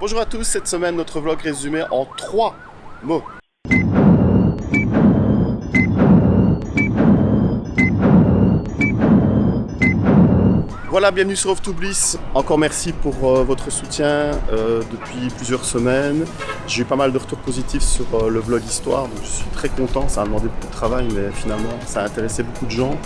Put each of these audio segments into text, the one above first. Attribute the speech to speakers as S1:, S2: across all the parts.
S1: Bonjour à tous, cette semaine notre vlog résumé en trois mots. Voilà, bienvenue sur Off to Bliss. Encore merci pour euh, votre soutien euh, depuis plusieurs semaines. J'ai eu pas mal de retours positifs sur euh, le vlog Histoire, donc je suis très content. Ça a demandé beaucoup de travail, mais finalement, ça a intéressé beaucoup de gens.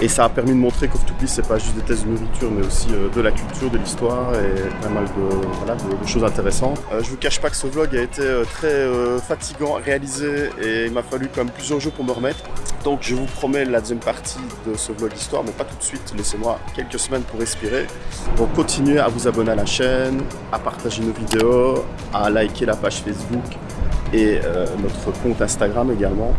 S1: Et ça a permis de montrer qu'Off to c'est pas juste des tests de nourriture, mais aussi de la culture, de l'histoire et pas mal de, choses intéressantes. je vous cache pas que ce vlog a été très fatigant à réaliser et il m'a fallu quand même plusieurs jours pour me remettre. Donc je vous promets la deuxième partie de ce vlog histoire, mais pas tout de suite, laissez-moi quelques semaines pour respirer. Donc continuez à vous abonner à la chaîne, à partager nos vidéos, à liker la page Facebook et euh, notre compte Instagram également.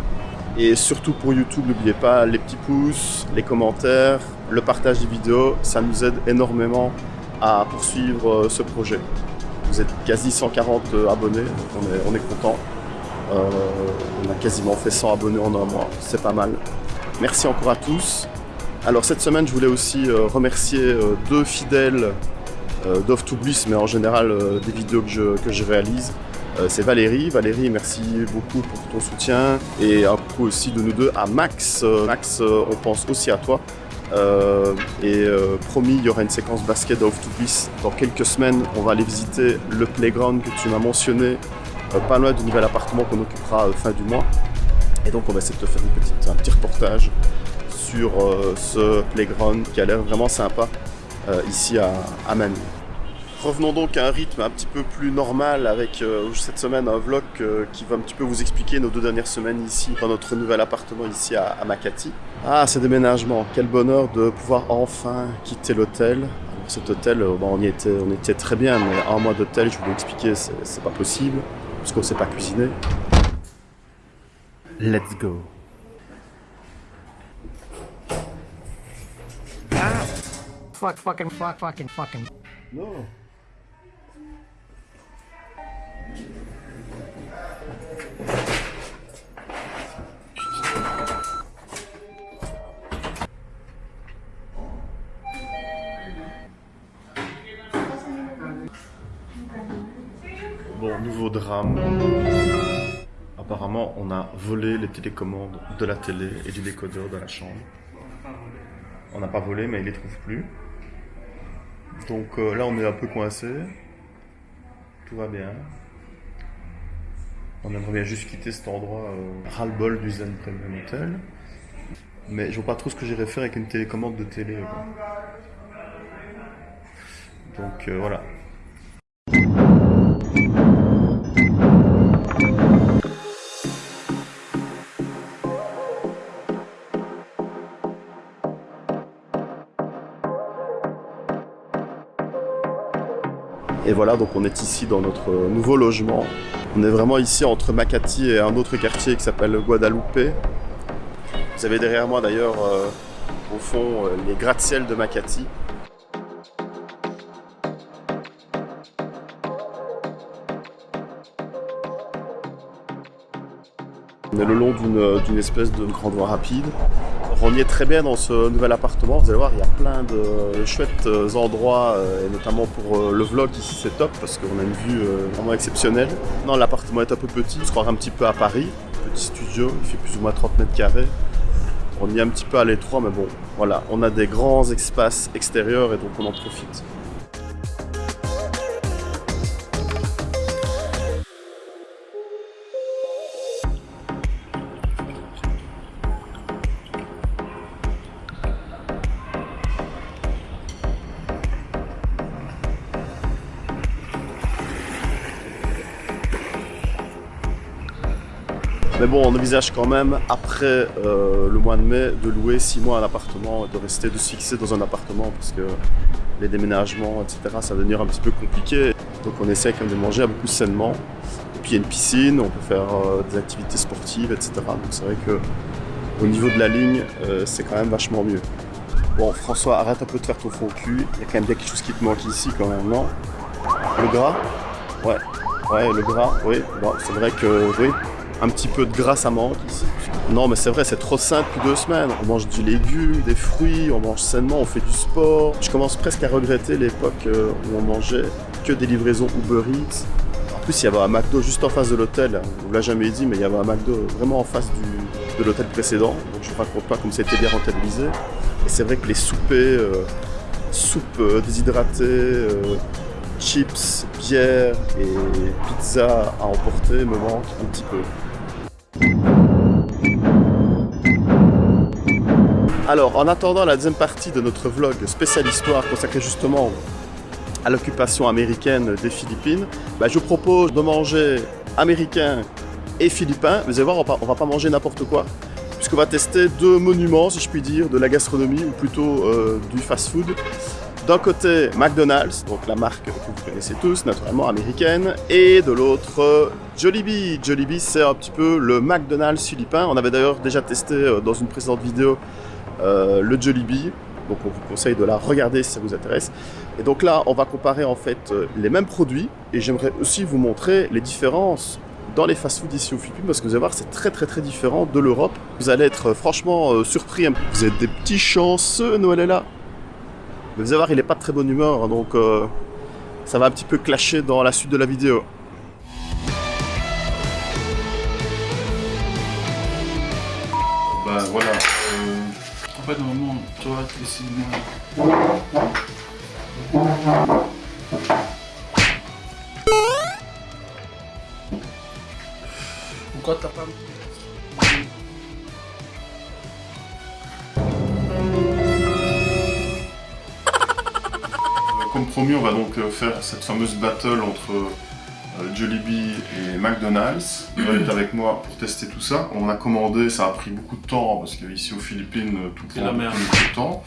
S1: Et surtout pour YouTube, n'oubliez pas les petits pouces, les commentaires, le partage des vidéos, ça nous aide énormément à poursuivre euh, ce projet. Vous êtes quasi 140 euh, abonnés, on est, on est content. Euh, on a quasiment fait 100 abonnés en un mois, c'est pas mal. Merci encore à tous. Alors cette semaine, je voulais aussi remercier deux fidèles d'Off to Bliss, mais en général des vidéos que je, que je réalise. C'est Valérie. Valérie, merci beaucoup pour ton soutien. Et un coup aussi de nous deux à Max. Max, on pense aussi à toi. et promis, il y aura une séquence basket d'Off to Bliss. Dans quelques semaines, on va aller visiter le playground que tu m'as mentionné euh, pas loin du nouvel appartement qu'on occupera euh, fin du mois. Et donc on va essayer de te faire petite, un petit reportage sur euh, ce playground qui a l'air vraiment sympa ici à, à Revenons donc à un rythme un petit peu plus normal avec cette semaine un vlog qui va un petit peu vous expliquer nos deux dernières semaines ici dans notre nouvel appartement ici à, Makati. Ah, ce déménagement, quel bonheur de pouvoir enfin quitter l'hôtel. Cet hôtel, on, y était, on était très bien, mais un mois d'hôtel, je vous l'ai expliqué, c'est pas possible parce qu'on sait pas cuisiner. Let's go.
S2: Ah. Fuck, fucking, fuck, fucking, fucking.
S1: No. Drame. Apparemment, on a volé les télécommandes de la télé et du décodeur de la chambre. On n'a pas volé, mais il les trouve plus. Donc euh, là, on est un peu coincé. Tout va bien. On aimerait bien juste quitter cet endroit euh, ras-le-bol du Zen Premium Hotel. Mais je vois pas trop ce que j'irais faire avec une télécommande de télé. Donc euh, voilà, voilà, donc on est ici dans notre nouveau logement. On est vraiment ici entre Makati et un autre quartier qui s'appelle Guadalupe. Vous avez derrière moi d'ailleurs, euh, au fond, euh, les gratte-ciel de Makati. On est le long d'une espèce de grand voie rapide. On y est très bien dans ce nouvel appartement. Vous allez voir, il y a plein de chouettes euh, endroits, euh, et notamment pour euh, le vlog ici, c'est top parce qu'on a une vue vraiment exceptionnelle. Non, l'appartement est un peu petit, on se un petit peu à Paris. Petit studio, il fait plus ou moins 30 mètres carrés. On y est un petit peu à l'étroit, mais bon, voilà, on a des grands espaces extérieurs et donc on en profite. Mais bon, on envisage quand même, après euh, le mois de mai, de louer 6 mois un appartement, de rester, de se fixer dans un appartement, parce que les déménagements, etc., ça va devenir un petit peu compliqué. Donc on essaie quand même de manger beaucoup sainement. Et puis il y a une piscine, on peut faire euh, des activités sportives, etc. Donc c'est vrai que au niveau de la ligne, euh, c'est quand même vachement mieux. Bon, François, arrête un peu de faire ton fond cul. Il y a quand même bien quelque chose qui te manque ici quand même, non? Le gras? Ouais. Ouais, le gras, oui. Bon, c'est vrai que, oui, un petit peu de gras, ça manque. Non, mais c'est vrai, c'est trop sain depuis deux semaines. On mange du légume, des fruits, on mange sainement, on fait du sport. Je commence presque à regretter l'époque euh, où on mangeait que des livraisons Uber Eats. En plus, il y avait un McDo juste en face de l'hôtel. On l'a jamais dit, mais il y avait un McDo vraiment en face de l'hôtel précédent. Donc je ne raconte pas comme c'était bien rentabilisé. Et c'est vrai que les soupers, euh, soupes euh, déshydratées, chips, bière et pizza à emporter me manquent un petit peu. Alors, en attendant la deuxième partie de notre vlog spécial histoire consacré justement à l'occupation américaine des Philippines, bah, je vous propose de manger américain et philippin. Vous allez voir, on va, va pas manger n'importe quoi, puisqu'on va tester deux monuments, si je puis dire, de la gastronomie, ou plutôt euh, du fast-food. D'un côté, McDonald's, donc la marque que vous connaissez tous, naturellement américaine, et de l'autre, Jollibee. Jollibee, c'est un petit peu le McDonald's philippin. On avait d'ailleurs déjà testé euh, dans une précédente vidéo euh, le Jollibee. Donc on vous conseille de la regarder si ça vous intéresse. Et donc là, on va comparer en fait euh, les mêmes produits et j'aimerais aussi vous montrer les différences dans les fast-food ici aux Philippines parce que vous allez voir, c'est très très très différent de l'Europe. Vous allez être euh, franchement euh, surpris. Vous êtes des petits chanceux, Noël est là. Mais vous allez voir, il est pas de très bonne humeur, hein, donc ça va un petit peu clasher dans la suite de la vidéo. Bah voilà.
S3: En fait, normalement, toi, ici, moi. Pourquoi t'as pas.
S1: Comme promis, on va donc euh, faire cette fameuse battle entre euh, Jollibee et McDonald's. Il va être avec moi pour tester tout ça. On a commandé, ça a pris beaucoup de temps parce qu'ici aux Philippines, euh, tout prend
S3: la merde.
S1: beaucoup de temps.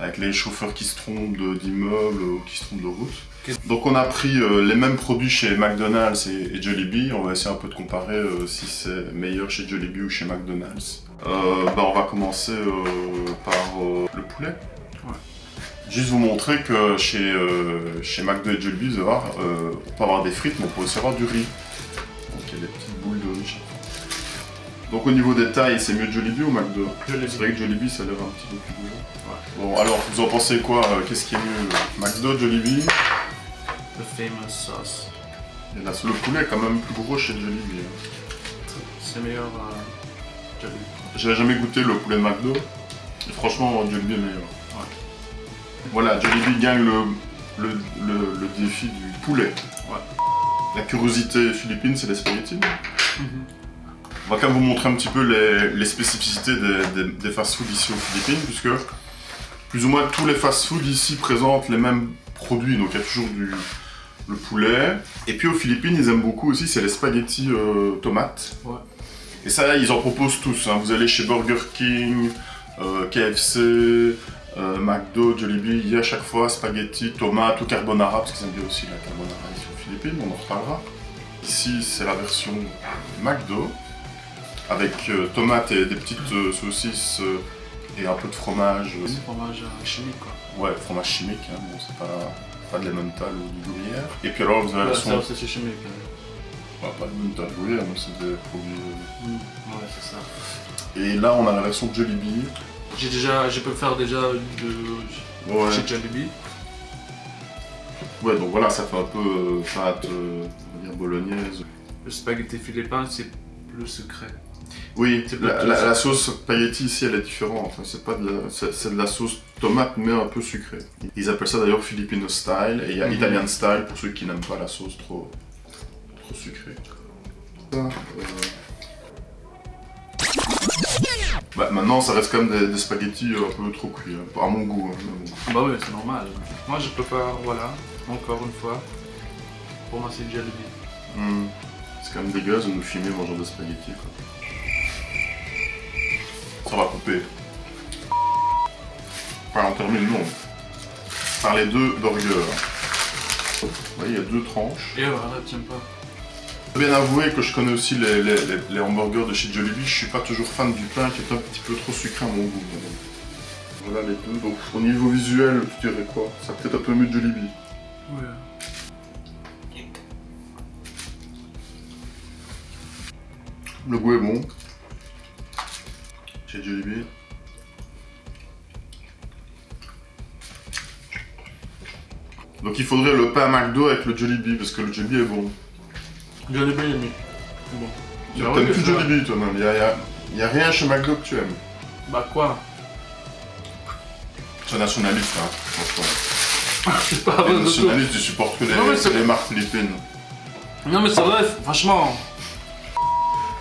S1: Avec les chauffeurs qui se trompent d'immeubles ou qui se trompent de route. Donc on a pris euh, les mêmes produits chez McDonald's et, et Jollibee. On va essayer un peu de comparer euh, si c'est meilleur chez Jollibee ou chez McDonald's. Euh, bah, on va commencer euh, par euh, le poulet. Juste vous montrer que chez, euh, chez McDo et euh, on peut avoir des frites, mais on peut aussi avoir du riz. Donc il y a des petites boules de riz. Donc au niveau des tailles, c'est mieux Jollibee ou McDo
S3: Jollibee.
S1: C'est vrai que Jollibee, ça l'air un petit peu plus gros. Bon, alors, vous en pensez quoi euh, Qu'est-ce qui est mieux McDo, Jollibee
S3: The famous sauce.
S1: Et là, le poulet est quand même plus gros chez Jollibee. hein.
S3: C'est meilleur euh, Jollibee.
S1: J'avais jamais goûté le poulet McDo. Et franchement, Jollibee est meilleur. Voilà, Jollibee gagne le, le, le- le défi du poulet. La curiosité philippine, c'est les spaghettis. On va quand même vous montrer un petit peu les, les spécificités des, des- des fast-foods ici aux Philippines, puisque plus ou moins tous les fast-foods ici présentent les mêmes produits. Donc il y a toujours du le poulet. Et puis aux Philippines, ils aiment beaucoup aussi, c'est les spaghettis euh, tomates.
S3: Ouais.
S1: Et ça, ils en proposent tous. hein. Vous allez chez Burger King, euh, KFC, euh, McDo, Jollibee, il y a à chaque fois spaghetti, tomates ou carbonara, parce qu'ils aiment bien aussi la carbonara ici aux Philippines, on en reparlera. Ici, c'est la version McDo, avec euh, tomates et des petites euh, saucisses euh, et un peu de fromage.
S3: C'est fromage euh, chimique quoi.
S1: Ouais, fromage chimique, hein, bon, c'est pas, pas de l'emmental ou du gruyère. Et puis alors, vous avez la
S3: Ouais,
S1: version...
S3: ça, c'est chimique. hein.
S1: Ouais, pas de l'emmental, gruyère, donc c'est des produits... euh,
S3: Ouais, c'est ça.
S1: Et là, on a la version Jollibee.
S3: J'ai déjà, je peux faire déjà de
S1: Ouais.
S3: chez Jollibee.
S1: ouais, donc voilà, ça fait un peu euh, pâte, euh, on va dire bolognaise.
S3: Le spaghetti philippin, c'est plus sucré.
S1: Oui, la, sauce spaghetti ici, elle est différente. C'est pas de la, de la sauce tomate, mais un peu sucrée. Ils appellent ça d'ailleurs Filipino style, et il y a
S3: Mhm.
S1: Italian style pour ceux qui n'aiment pas la sauce trop, trop sucrée. Ça, euh, Bah, maintenant, ça reste quand même des, des spaghettis un peu trop cuits, hein. à mon goût. hein.
S3: Bah oui, c'est normal. Moi, je préfère, voilà, encore une fois. Pour moi, c'est Jollibee.
S1: Hmm. C'est quand même dégueulasse de nous filmer mangeant des spaghettis. Quoi. Ça va couper. Enfin, on termine, non. Par les deux burgers. Vous voyez, il y a deux tranches.
S3: Et voilà, t'aimes pas.
S1: Bien avouer que je connais aussi les, les- les- les hamburgers de chez Jollibee. Je suis pas toujours fan du pain qui est un petit peu trop sucré à mon goût. Voilà les deux. Donc, au niveau visuel, tu dirais quoi? Ça peut-être un peu mieux de Jollibee.
S3: Ouais.
S1: Le goût est bon. Chez Jollibee. Donc il faudrait le pain McDo avec le Jollibee, parce que le Jollibee est bon.
S3: Mieux. Bon.
S1: Tu
S3: Bah
S1: T'aimes plus. Jollibee toi-même, il y a, y a- rien chez McDo que tu aimes.
S3: Bah quoi?
S1: C'est nationaliste, hein, franchement.
S3: C'est pas vrai de tout.
S1: nationalistes, ils supportent que les,
S3: Non,
S1: les marques philippines.
S3: Non mais c'est vrai, franchement.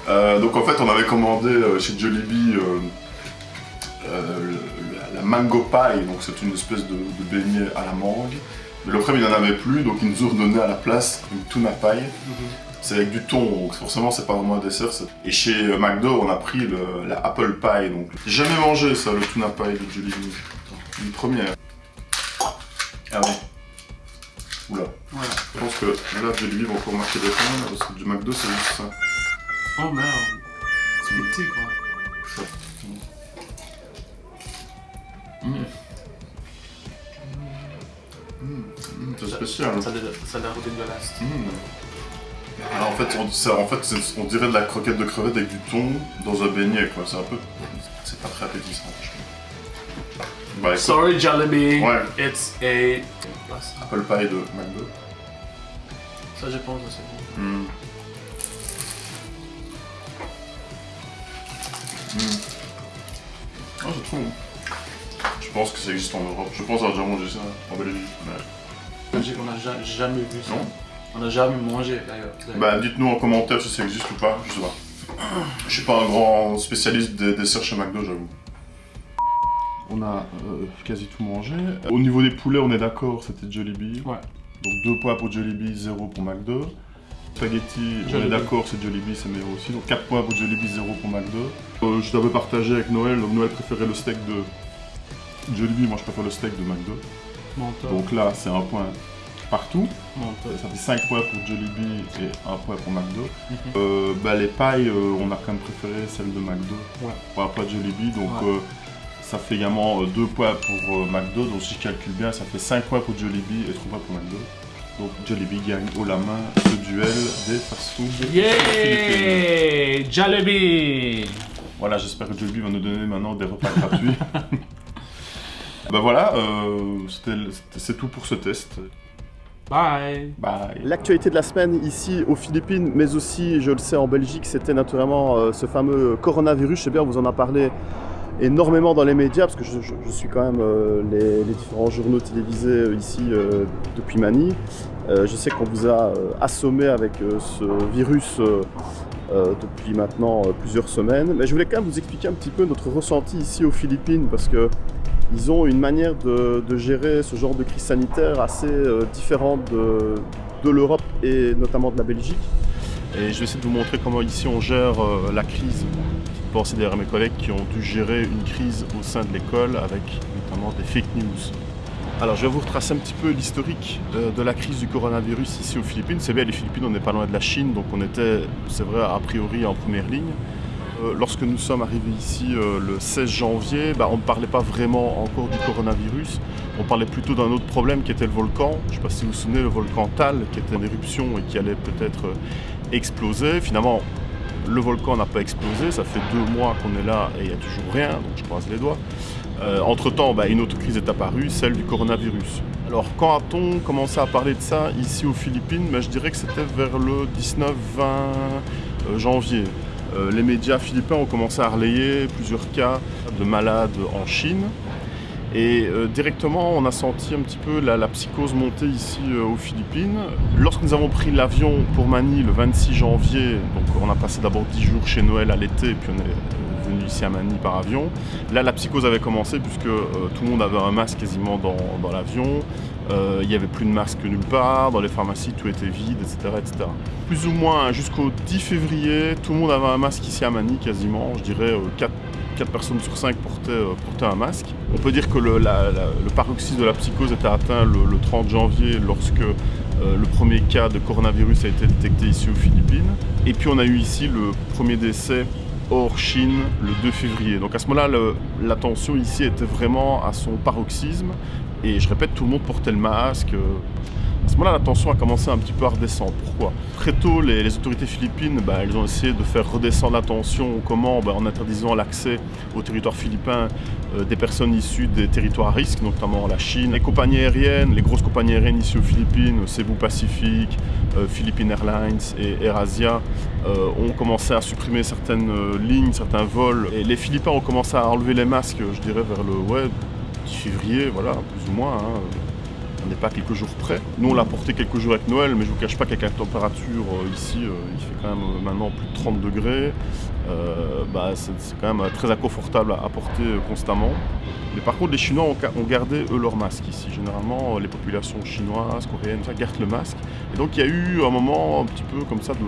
S1: Euh, donc en fait, on avait commandé euh, chez Jollibee euh, la, la mango pie, donc c'est une espèce de, de beignet à la mangue. Mais le premier, il n'en avait plus, donc ils nous ont donné à la place une tuna pie. C'est avec du thon, donc forcément c'est pas vraiment un dessert. Et chez euh, McDo, on a pris le- la apple pie, donc j'ai jamais mangé ça, le tuna pie de Jollibee. Une première. Ah oui. Oula.
S3: Voilà.
S1: Je pense que là, Jollibee va encore marquer des points, parce que du McDo c'est juste ça.
S3: Oh merde. C'est petit quoi.
S1: Mmh. Mmh, c'est spécial.
S3: Ça a l'air ça a l'air dégueulasse.
S1: Alors en fait, on, ça- en fait c'est- on dirait de la croquette de crevette avec du thon dans un beignet, quoi. C'est un peu... C'est pas très appétissant. Bah
S3: Sorry Jollibee.
S1: Ouais.
S3: It's a.
S1: apple pie de McDo.
S3: Ça je pense c'est bon.
S1: Ah, c'est trop bon. Je pense que ça existe en Europe. Je pense avoir déjà mangé ça en Belgique. Ouais.
S3: Belgique, on n'a ja- jamais vu ça.
S1: Non?
S3: On n'a jamais mangé d'ailleurs.
S1: Bah dites-nous en commentaire si ça existe ou pas, je sais pas. Je suis pas un grand spécialiste des desserts chez McDo, j'avoue. On a euh, quasi tout mangé. Au niveau des poulets, on est d'accord, c'était Jollibee.
S3: Ouais.
S1: Donc 2 points pour Jollibee, 0 pour McDo. Spaghetti, on est d'accord, c'est Jollibee, c'est meilleur aussi. Donc 4 points pour Jollibee, 0 pour McDo. Euh, je t'avais partagé avec Noël, donc Noël préférait le steak de Jollibee, moi je préfère le steak de McDo. Donc là, c'est un point partout. Ça fait 5 points pour Jollibee et 1 point pour McDo.
S3: Mhm.
S1: Euh, bah, les pailles, euh, on a quand même préféré celle de McDo
S3: Ouais.
S1: pour la Jollibee. Donc
S3: Ouais.
S1: euh, ça fait également 2 points pour McDo. Donc si je calcule bien, ça fait 5 points pour Jollibee et 3 points pour McDo. Donc Jollibee gagne haut la main ce duel des fast-food.
S3: Yeah Jollibee
S1: Voilà, j'espère que Jollibee va nous donner maintenant des repas gratuits. bah voilà, euh, c'est tout pour ce test.
S3: Bye
S1: Bye.
S2: L'actualité de la semaine ici aux Philippines, mais aussi, je le sais, en Belgique, c'était naturellement euh, ce fameux coronavirus. Je sais bien, on vous en a parlé énormément dans les médias, parce que je, je- je suis quand même euh, les, les différents journaux télévisés euh, ici euh, depuis Manille. Euh, je sais qu'on vous a euh, assommé avec euh, ce virus euh, euh, depuis maintenant euh, plusieurs semaines. Mais je voulais quand même vous expliquer un petit peu notre ressenti ici aux Philippines, parce que ils ont une manière de, de gérer ce genre de crise sanitaire assez euh, différente de, de l'Europe et notamment de la Belgique.
S1: Et je vais essayer de vous montrer comment ici on gère euh, la crise. Petite pensée derrière mes collègues qui ont dû gérer une crise au sein de l'école avec notamment des fake news. Alors je vais vous retracer un petit peu l'historique euh, de la crise du coronavirus ici aux Philippines. C'est bien les Philippines, on n'est pas loin de la Chine, donc on était, c'est vrai, a priori en première ligne. Euh, lorsque nous sommes arrivés ici euh, le 16 janvier, bah, on ne parlait pas vraiment encore du coronavirus. On parlait plutôt d'un autre problème qui était le volcan. Je ne sais pas si vous vous souvenez, le volcan Tal, qui était en éruption et qui allait peut-être euh, exploser. Finalement, le volcan n'a pas explosé. Ça fait deux mois qu'on est là et il n'y a toujours rien, donc je croise les doigts. Entre-temps, bah, une autre crise est apparue, celle du coronavirus. Alors, quand a-t-on commencé à parler de ça ici aux Philippines? Bah, Je dirais que c'était vers le 19-20 euh, janvier. Euh, les médias philippins ont commencé à relayer plusieurs cas de malades en Chine. Et euh, directement, on a senti un petit peu la, psychose monter ici euh, aux Philippines. Lorsque nous avons pris l'avion pour Manille le 26 janvier, donc on a passé d'abord 10 jours chez Noël à l'été, puis on est venu ici à Manille par avion. Là, la psychose avait commencé puisque tout le monde avait un masque quasiment dans l'avion. Euh, il n'y avait plus de masque nulle part, dans les pharmacies tout était vide, etc. etc. Plus ou moins hein, jusqu'au 10 février, tout le monde avait un masque ici à Manille quasiment, je dirais 4 4 personnes sur 5 portaient, euh, portaient un masque. On peut dire que le, paroxysme de la psychose était atteint le, le 30 janvier lorsque euh, le premier cas de coronavirus a été détecté ici aux Philippines. Et puis on a eu ici le premier décès hors Chine le 2 février. Donc à ce moment-là, le- la tension ici était vraiment à son paroxysme. Et je répète, tout le monde portait le masque. euh, à ce moment-là, la tension a commencé un petit peu à redescendre. Pourquoi? Très tôt, les, autorités philippines, bah, elles ont essayé de faire redescendre la tension. Comment Bah, En interdisant l'accès au territoire philippin euh, des personnes issues des territoires à risque, notamment la Chine. Les compagnies aériennes, les grosses compagnies aériennes ici aux Philippines, Cebu Pacific, euh, Philippine Airlines et AirAsia, euh, ont commencé à supprimer certaines lignes, certains vols. Et les Philippins ont commencé à enlever les masques, je dirais, vers le ouais, 10 février, voilà, plus ou moins. Hein. On n'est pas quelques jours près. Nous, on l'a porté quelques jours avec Noël, mais je ne vous cache pas qu'avec la température ici, il fait quand même maintenant plus de 30 degrés. Euh, bah, c'est quand même très inconfortable à, porter euh, constamment. Mais par contre, les Chinois ont, gardé, eux, leur masque ici. Généralement, les populations chinoises, coréennes, ça, gardent le masque. Et donc, il y a eu un moment un petit peu comme ça de,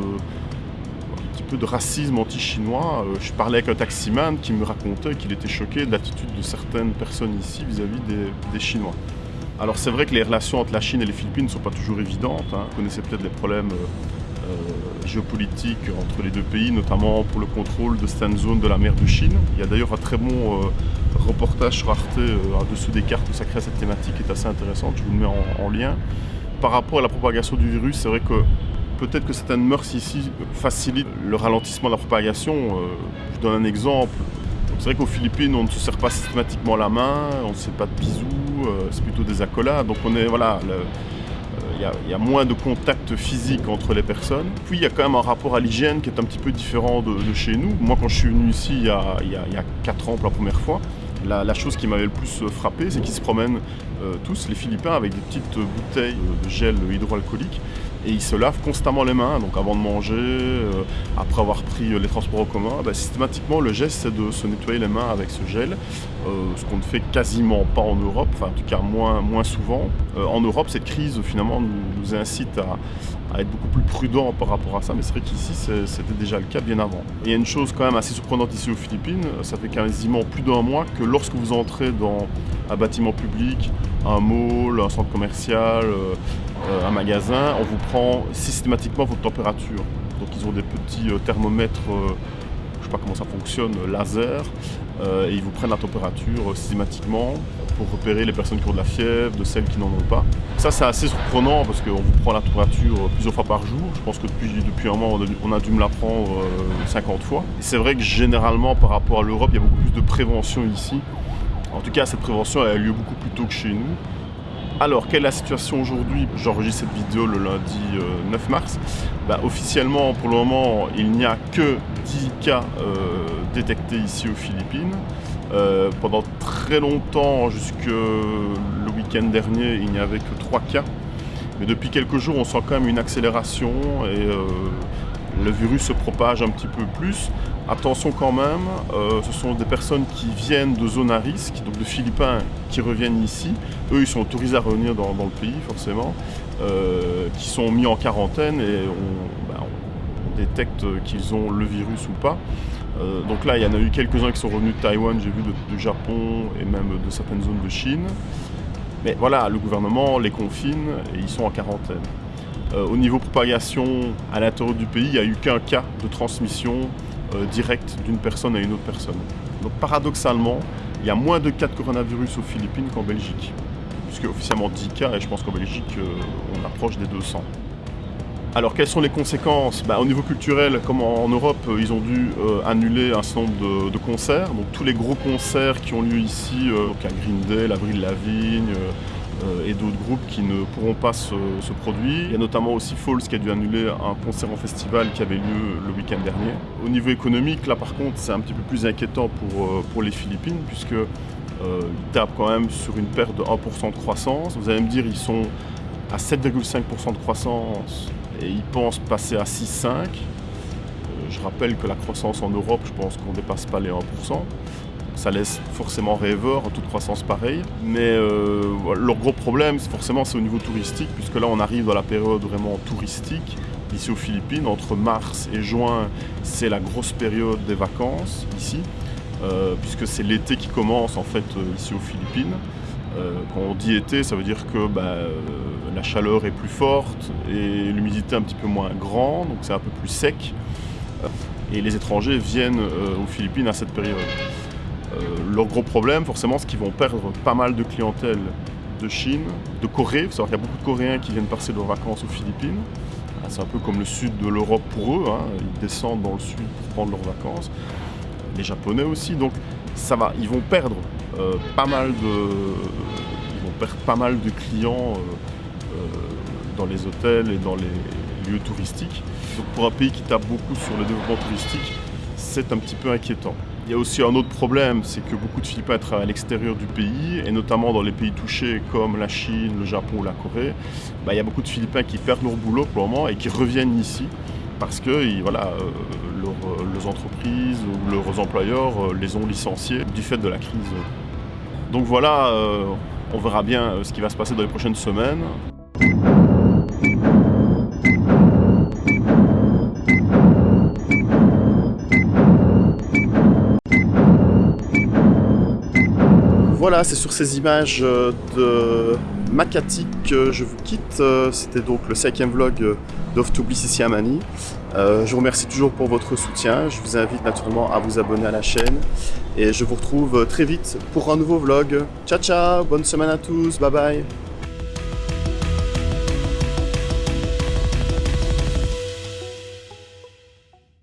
S1: de racisme anti-chinois. Euh, je parlais avec un taximan qui me racontait qu'il était choqué de l'attitude de certaines personnes ici vis-à-vis des, Chinois. Alors c'est vrai que les relations entre la Chine et les Philippines ne sont pas toujours évidentes. Hein. Vous connaissez peut-être les problèmes euh, géopolitique entre les deux pays, notamment pour le contrôle de certaines zones de la mer de Chine. Il y a d'ailleurs un très bon euh, reportage sur Arte euh, dessous des cartes consacrées à cette thématique qui est assez intéressante, je vous le mets en, lien. Par rapport à la propagation du virus, c'est vrai que peut-être que certaines mœurs ici facilitent le ralentissement de la propagation. je donne un exemple. C'est vrai qu'aux Philippines, on ne se serre pas systématiquement la main, on ne se pas de bisous, c'est plutôt des accolades. Donc on est, voilà, il y, a moins de contact physique entre les personnes. Puis il y a quand même un rapport à l'hygiène qui est un petit peu différent de, chez nous. Moi quand je suis venu ici il y a, il y a 4 ans pour la première fois, la, chose qui m'avait le plus frappé, c'est qu'ils se promènent euh, tous, les Philippins, avec des petites bouteilles de gel hydroalcoolique et ils se lavent constamment les mains, donc avant de manger, euh, après avoir pris euh, les transports en commun, bah, systématiquement le geste c'est de se nettoyer les mains avec ce gel, euh, ce qu'on ne fait quasiment pas en Europe, enfin en tout cas moins, moins souvent. en Europe cette crise finalement nous, incite à, être beaucoup plus prudent par rapport à ça, mais c'est vrai qu'ici c'était déjà le cas bien avant. Et il y a une chose quand même assez surprenante ici aux Philippines, ça fait quasiment plus d'un mois que lorsque vous entrez dans un bâtiment public, un mall, un centre commercial, euh, un magasin, on vous prend systématiquement votre température. Donc ils ont des petits euh, thermomètres, euh, je ne sais pas comment ça fonctionne, laser, et ils vous prennent la température systématiquement pour repérer les personnes qui ont de la fièvre, de celles qui n'en ont pas. Ça c'est assez surprenant parce qu'on vous prend la température plusieurs fois par jour. Je pense que depuis, un mois on a dû me la prendre 50 fois. C'est vrai que généralement par rapport à l'Europe, il y a beaucoup plus de prévention ici. En tout cas, cette prévention a lieu beaucoup plus tôt que chez nous. Alors, quelle est la situation aujourd'hui? J'enregistre cette vidéo le lundi 9 euh, mars. Bah, officiellement, pour le moment, il n'y a que 10 cas euh, détectés ici aux Philippines. Euh, pendant très longtemps, jusque le week-end dernier, il n'y avait que 3 cas. Mais depuis quelques jours, on sent quand même une accélération le virus se propage un petit peu plus. Attention quand même, euh, ce sont des personnes qui viennent de zones à risque, donc de Philippins qui reviennent ici. Eux, ils sont autorisés à revenir dans, le pays, forcément, euh, qui sont mis en quarantaine et on, bah, détecte qu'ils ont le virus ou pas. Euh, donc là, il y en a eu quelques-uns qui sont revenus de Taïwan, j'ai vu du Japon et même de certaines zones de Chine. Mais voilà, le gouvernement les confine et ils sont en quarantaine. Au niveau propagation à l'intérieur du pays, il n'y a eu qu'un cas de transmission euh, direct d'une personne à une autre personne. Donc paradoxalement, il y a moins de cas de coronavirus aux Philippines qu'en Belgique, puisque officiellement 10 cas, et je pense qu'en Belgique, euh, on approche des 200. Alors quelles sont les conséquences? Bah, Au niveau culturel, comme en, Europe, euh, ils ont dû annuler un certain nombre de, concerts. Donc tous les gros concerts qui ont lieu ici, donc à Green Day, l'Avril Lavigne, euh, et d'autres groupes qui ne pourront pas se, produire. Il y a notamment aussi Falls qui a dû annuler un concert en festival qui avait lieu le week-end dernier. Au niveau économique, là par contre, c'est un petit peu plus inquiétant pour, euh, pour les Philippines puisque euh, ils tapent quand même sur une perte de 1% de croissance. Vous allez me dire, ils sont à 7,5% de croissance et ils pensent passer à 6,5%. je rappelle que la croissance en Europe, je pense qu'on ne dépasse pas les 1% ça laisse forcément rêveur, toute croissance pareille. Mais euh, leur gros problème, forcément, c'est au niveau touristique, puisque là, on arrive dans la période vraiment touristique. Ici aux Philippines, entre mars et juin, c'est la grosse période des vacances ici, euh, puisque c'est l'été qui commence en fait euh, ici aux Philippines. quand on dit été, ça veut dire que bah, la chaleur est plus forte et l'humidité un petit peu moins grande, donc c'est un peu plus sec. Et les étrangers viennent aux Philippines à cette période. Euh, leur gros problème, forcément, c'est qu'ils vont perdre pas mal de clientèle de Chine, de Corée. Il faut savoir qu'il y a beaucoup de Coréens qui viennent passer leurs vacances aux Philippines. Ah, c'est un peu comme le sud de l'Europe pour eux. Hein. Ils descendent dans le sud pour prendre leurs vacances. Les Japonais aussi. Donc ça va, ils vont perdre euh, pas mal de, clients euh, dans les hôtels et dans les lieux touristiques. Donc pour un pays qui tape beaucoup sur le développement touristique, c'est un petit peu inquiétant. Il y a aussi un autre problème, c'est que beaucoup de travaillent à l'extérieur du pays, et notamment dans les pays touchés comme la Chine, le Japon ou la Corée. Bah, il y a beaucoup de Philippins qui perdent leur boulot pour le moment et qui reviennent ici parce que voilà, euh, leurs, entreprises ou leurs employeurs euh, les ont licenciés du fait de la crise. Donc voilà, euh, on verra bien ce qui va se passer dans les prochaines semaines.
S4: Voilà, c'est sur ces images de Makati que je vous quitte. C'était donc le cinquième vlog d'Off to Bliss ici. Euh, je vous remercie toujours pour votre soutien. Je vous invite naturellement à vous abonner à la chaîne. Et je vous retrouve très vite pour un nouveau vlog. Ciao ciao, bonne semaine à tous, bye bye